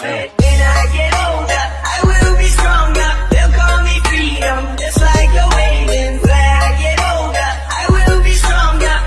That's it.